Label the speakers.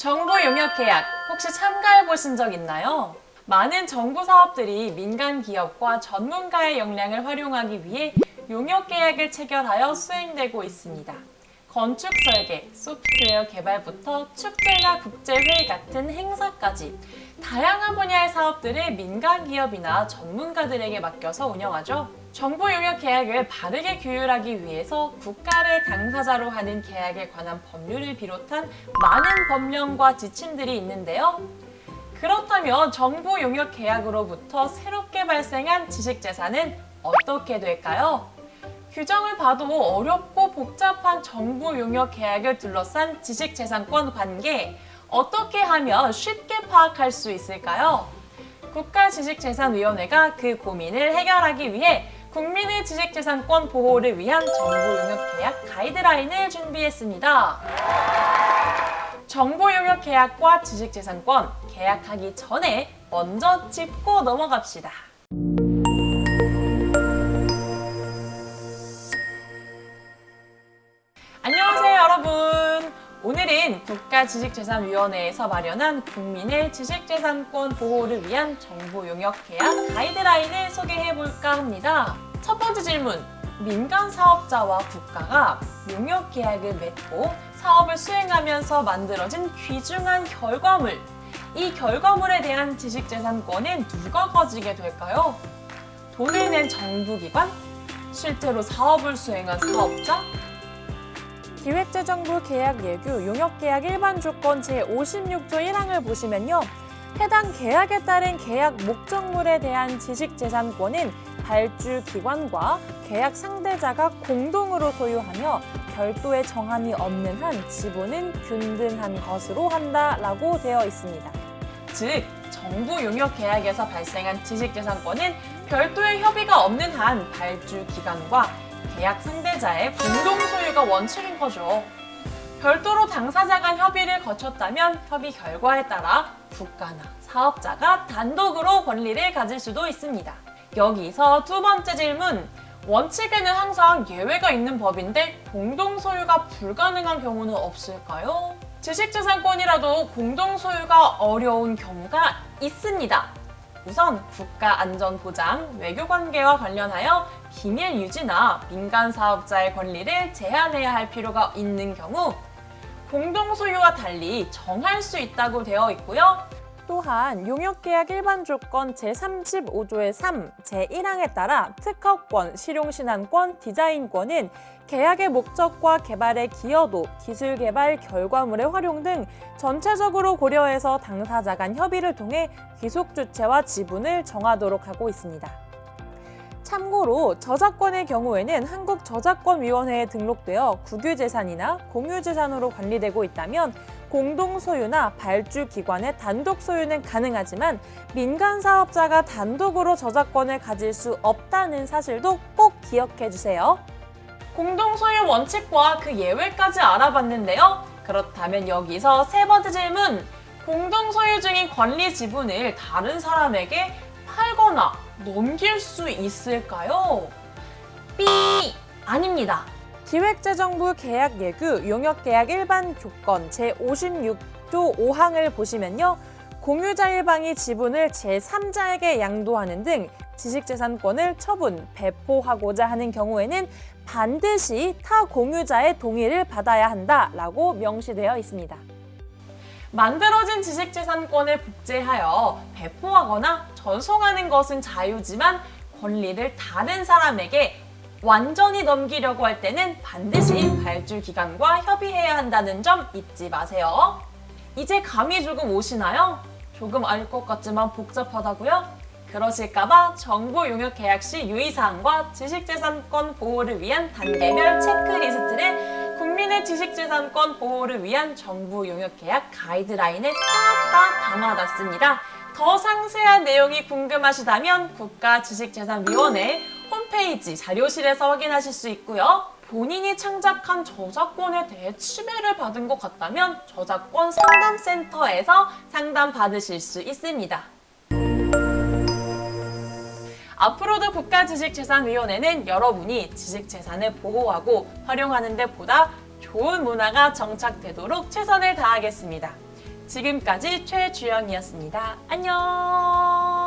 Speaker 1: 정부 용역 계약 혹시 참가해 보신 적 있나요? 많은 정부 사업들이 민간 기업과 전문가의 역량을 활용하기 위해 용역 계약을 체결하여 수행되고 있습니다. 건축 설계, 소프트웨어 개발부터 축제나 국제회의 같은 행사까지 다양한 분야의 사업들을 민간 기업이나 전문가들에게 맡겨서 운영하죠. 정부 용역 계약을 바르게 규율하기 위해서 국가를 당사자로 하는 계약에 관한 법률을 비롯한 많은 법령과 지침들이 있는데요. 그렇다면 정부 용역 계약으로부터 새롭게 발생한 지식재산은 어떻게 될까요? 규정을 봐도 어렵고 복잡한 정부 용역 계약을 둘러싼 지식재산권 관계 어떻게 하면 쉽게 파악할 수 있을까요? 국가지식재산위원회가 그 고민을 해결하기 위해 국민의 지식재산권 보호를 위한 정부 용역 계약 가이드라인을 준비했습니다. 정보 용역 계약과 지식재산권 계약하기 전에 먼저 짚고 넘어갑시다. 국가지식재산위원회에서 마련한 국민의 지식재산권 보호를 위한 정보 용역 계약 가이드라인을 소개해 볼까 합니다. 첫 번째 질문. 민간 사업자와 국가가 용역 계약을 맺고 사업을 수행하면서 만들어진 귀중한 결과물. 이 결과물에 대한 지식재산권은 누가 가지게 될까요? 돈을 낸 정부기관? 실제로 사업을 수행한 사업자?
Speaker 2: 기획재정부 계약 예규 용역계약 일반 조건 제56조 1항을 보시면요. 해당 계약에 따른 계약 목적물에 대한 지식재산권은 발주 기관과 계약 상대자가 공동으로 소유하며 별도의 정함이 없는 한 지분은 균등한 것으로 한다라고 되어 있습니다.
Speaker 1: 즉, 정부 용역 계약에서 발생한 지식재산권은 별도의 협의가 없는 한 발주 기관과 계약 상대자의 공동 소유가 원칙인 거죠. 별도로 당사자 간 협의를 거쳤다면 협의 결과에 따라 국가나 사업자가 단독으로 권리를 가질 수도 있습니다. 여기서 두 번째 질문. 원칙에는 항상 예외가 있는 법인데 공동 소유가 불가능한 경우는 없을까요? 지식재산권이라도 공동 소유가 어려운 경우가 있습니다. 우선 국가안전보장, 외교관계와 관련하여 기밀 유지나 민간 사업자의 권리를 제한해야 할 필요가 있는 경우 공동소유와 달리 정할 수 있다고 되어 있고요.
Speaker 2: 또한 용역계약 일반 조건 제35조의 3, 제1항에 따라 특허권, 실용신안권, 디자인권은 계약의 목적과 개발의 기여도, 기술 개발 결과물의 활용 등 전체적으로 고려해서 당사자 간 협의를 통해 귀속 주체와 지분을 정하도록 하고 있습니다. 참고로 저작권의 경우에는 한국저작권위원회에 등록되어 국유재산이나 공유재산으로 관리되고 있다면 공동 소유나 발주 기관의 단독 소유는 가능하지만 민간 사업자가 단독으로 저작권을 가질 수 없다는 사실도 꼭 기억해 주세요.
Speaker 1: 공동 소유 원칙과 그 예외까지 알아봤는데요. 그렇다면 여기서 세 번째 질문. 공동 소유 중인 권리 지분을 다른 사람에게 팔거나 넘길 수 있을까요? 삐! 아닙니다.
Speaker 2: 기획재정부 계약 예규 용역계약 일반 조건 제56조 5항을 보시면요. 공유자 일방이 지분을 제3자에게 양도하는 등 지식재산권을 처분, 배포하고자 하는 경우에는 반드시 타 공유자의 동의를 받아야 한다라고 명시되어 있습니다.
Speaker 1: 만들어진 지식재산권을 복제하여 배포하거나 전송하는 것은 자유지만 권리를 다른 사람에게 완전히 넘기려고 할 때는 반드시 발주 기관과 협의해야 한다는 점 잊지 마세요. 이제 감이 조금 오시나요? 조금 알 것 같지만 복잡하다고요? 그러실까봐 정보 용역 계약 시 유의사항과 지식재산권 보호를 위한 단계별 체크리스트를 국민의 지식재산권 보호를 위한 정부 용역 계약 가이드라인에 싹 다 담아놨습니다. 더 상세한 내용이 궁금하시다면 국가지식재산위원회 홈페이지 자료실에서 확인하실 수 있고요. 본인이 창작한 저작권에 대해 침해를 받은 것 같다면 저작권 상담센터에서 상담받으실 수 있습니다. 앞으로도 국가지식재산위원회는 여러분이 지식재산을 보호하고 활용하는 데 보다 좋은 문화가 정착되도록 최선을 다하겠습니다. 지금까지 최주영이었습니다. 안녕!